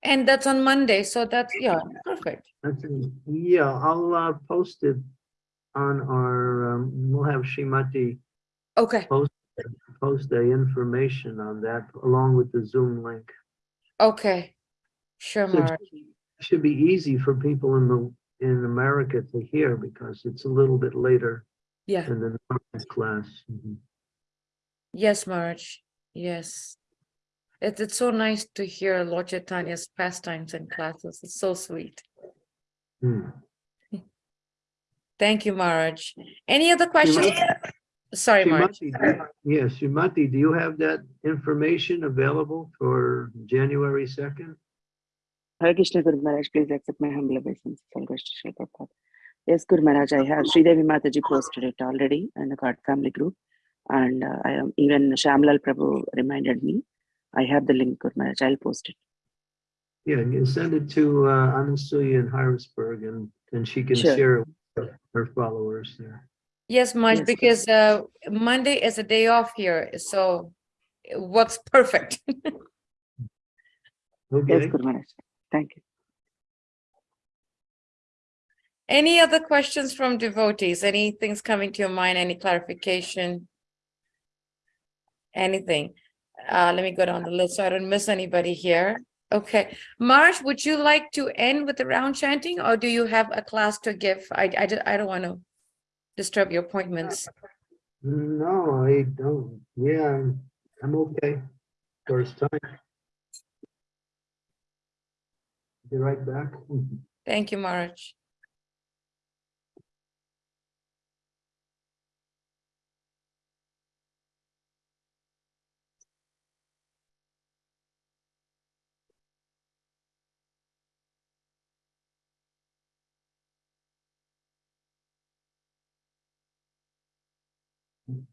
And that's on Monday, so that's, yeah, perfect. That's, yeah, I'll uh, post it on our, um, we'll have Shrimati Okay, post post the information on that along with the Zoom link. okay. Sure, So it Should be easy for people in the, in America to hear because it's a little bit later Yeah, than the normal class. Mhm. yes, Marge. Yes. It's, it's so nice to hear Lord Chaitanya's pastimes and classes. It's so sweet. Hmm. Thank you, Marge. Any other questions? Sorry, Marge. Srimati, Yes, Srimati, do you have that information available for January 2nd? Hare Krishna Guru Maharaj, please accept my humble obeisance. All goes to Srila Prabhupada. Yes, Guru Maharaj, I have Sridevi Mataji posted it already in the God family group. And uh, I am even Shamlal Prabhu reminded me. I have the link, Guru Maharaj. I'll post it. Yeah, you can send it to uh, Anasuya in Harrisburg and then she can Sure. share it with her followers there. Yes, Marge, Yes, because uh, Monday is a day off here, so it works perfect. <laughs> Yes, Okay, Guru Maharaj. Thank you. Any other questions from devotees? Anything's coming to your mind? Any clarification? Anything? Uh, let me go down the list so I don't miss anybody here. Okay, Marge, would you like to end with the round chanting or do you have a class to give? I, I, I don't want to disturb your appointments. no, I don't, yeah, I'm- I'm okay. First time. Be right back. Thank you, Marge.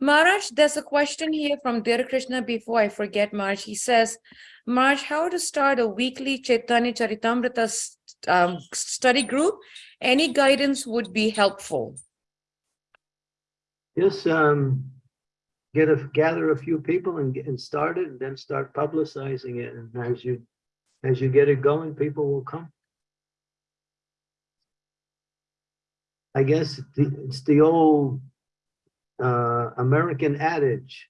Maharaj, there's a question here from Dear Krishna before I forget, Maharaj. He says, Maharaj, how to start a weekly Chaitanya Charitamrita s- um, study group? Any guidance would be helpful. Just um, get a, gather a few people and and start it and then start publicizing it. And as you, as you get it going, people will come. I guess the- it's the old uh, American adage,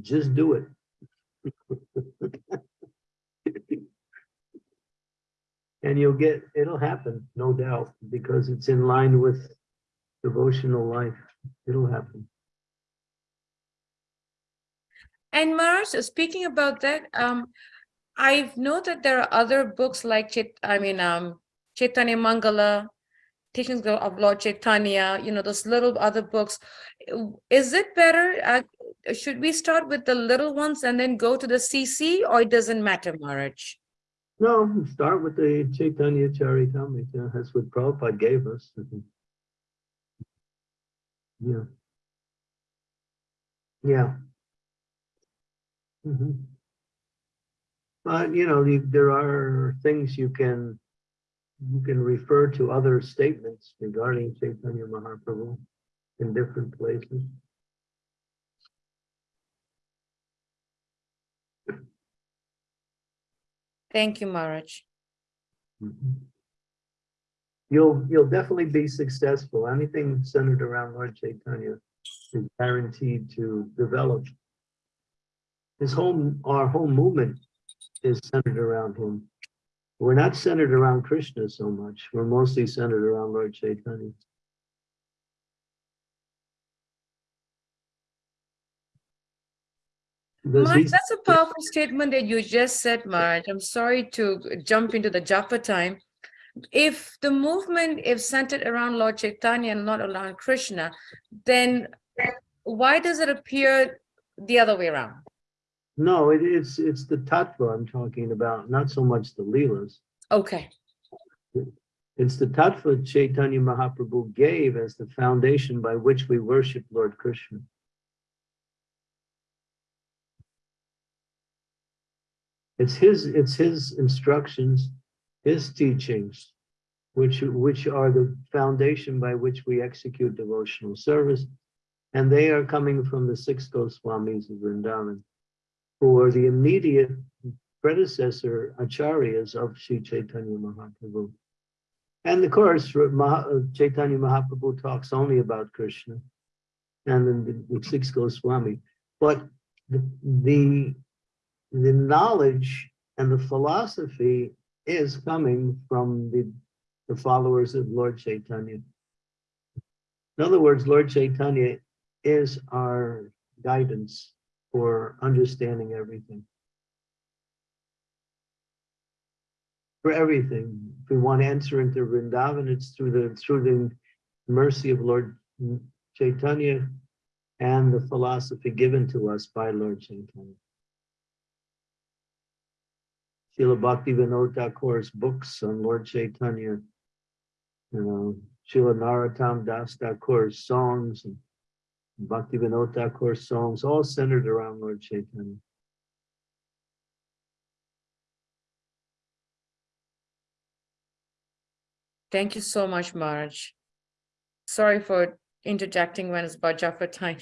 just do it. <laughs> And you'll get, it'll happen, no doubt, because it's in line with devotional life. It'll happen. And Maharaj, speaking about that, um, I know that there are other books like Chit, I mean, um, Chaitanya Mangala, Teachings of- Lord Chaitanya, you know, those little other books. Is it better, uh, should we start with the little ones and then go to the CC or it doesn't matter, Maharaj? No, start with the Chaitanya Charitamrita. That's what Prabhupada gave us. Yeah. Yeah. Mhm. But, you know, there are things you can, you can refer to other statements regarding Chaitanya Mahaprabhu in different places. Thank you, Maharaj. Mhm. You'll, you'll definitely be successful. Anything centered around Lord Chaitanya is guaranteed to develop. His whole, our whole movement is centered around him. We're not centered around Krishna so much. We're mostly centered around Lord Chaitanya. He's- that's a powerful statement that you just said, Maharaj. I'm sorry to jump into the japa time. If the movement is centered around Lord Chaitanya and not around Krishna, then why does it appear the other way around? No, it is, it's the tattva I'm talking about, not so much the leelas. Okay, It's the tattva Chaitanya Mahaprabhu gave as the foundation by which we worship Lord Krishna. It's his, it's his instructions, his teachings, which, which are the foundation by which we execute devotional service. And they are coming from the six Goswamis of Vrindavan, who the immediate predecessor acharyas of Sri Chaitanya Mahaprabhu. And of course, uh, Chaitanya Mahaprabhu talks only about Krishna and then the, the six Goswami. But the, the the knowledge and the philosophy is coming from the, the followers of Lord Chaitanya. In other words, Lord Chaitanya is our guidance for understanding everything. For everything, if we want to enter into Vrindavan, it's through the through the mercy of Lord Chaitanya and the philosophy given to us by Lord Chaitanya. Srila Bhakti Vinod Thakur's books on Lord Chaitanya, you know, Srila Narottam Das Thakur's songs and Bhakti Vinod Thakur's songs, all centered around Lord Chaitanya. Thank you so much, Maharaj. Sorry for interjecting when it's Bhaja for time.